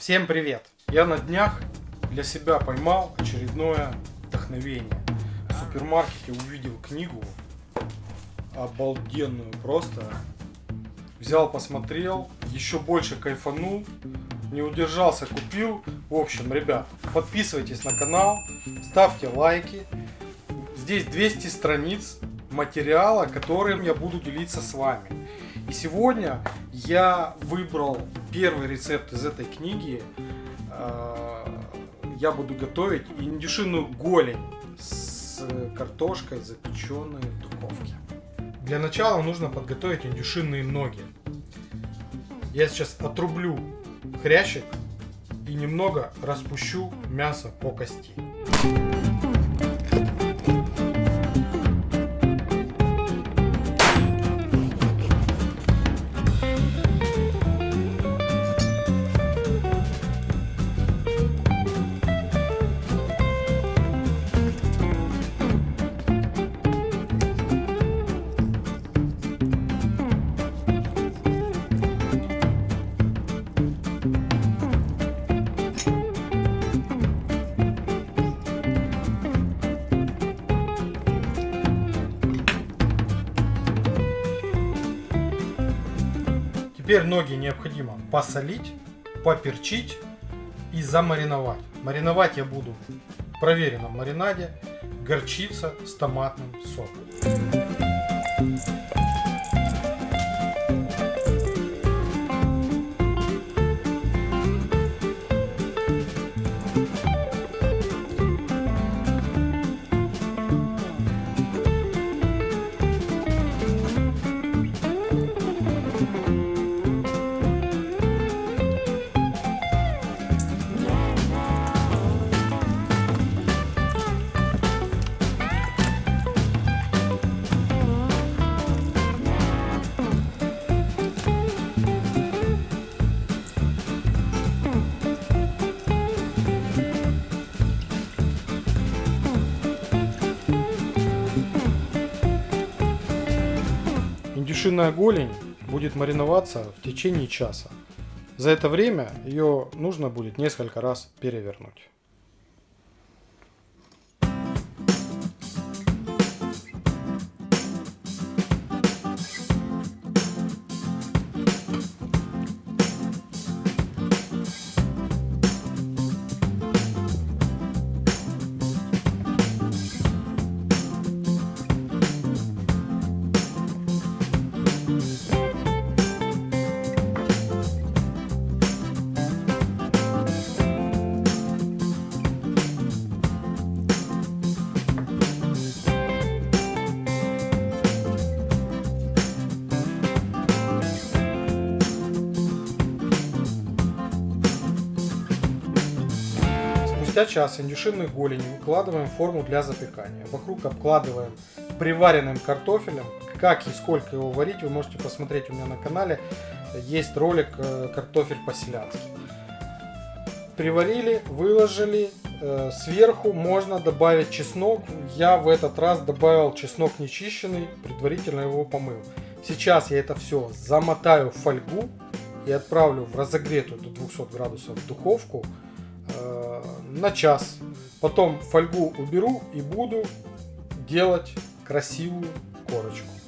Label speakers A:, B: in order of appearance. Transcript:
A: Всем привет! Я на днях для себя поймал очередное вдохновение. В супермаркете увидел книгу обалденную просто. Взял, посмотрел, еще больше кайфанул, не удержался, купил. В общем, ребят, подписывайтесь на канал, ставьте лайки. Здесь 200 страниц материала, которым я буду делиться с вами. И сегодня я выбрал первый рецепт из этой книги. А, я буду готовить индюшиную голень с картошкой, запеченной в духовке. Для начала нужно подготовить индюшиные ноги. Я сейчас отрублю хрящик и немного распущу мясо по кости. Теперь ноги необходимо посолить, поперчить и замариновать. Мариновать я буду в проверенном маринаде горчица с томатным соком. Индюшиная голень будет мариноваться в течение часа. За это время ее нужно будет несколько раз перевернуть. Спустя час индюшиную голень выкладываем в форму для запекания. Вокруг обкладываем приваренным картофелем. Как и сколько его варить, вы можете посмотреть у меня на канале. Есть ролик э, «Картофель по-селянски». Приварили, выложили. Э, сверху можно добавить чеснок. Я в этот раз добавил чеснок нечищенный, предварительно его помыл. Сейчас я это все замотаю в фольгу и отправлю в разогретую до 200 градусов духовку на час. Потом фольгу уберу и буду делать красивую корочку.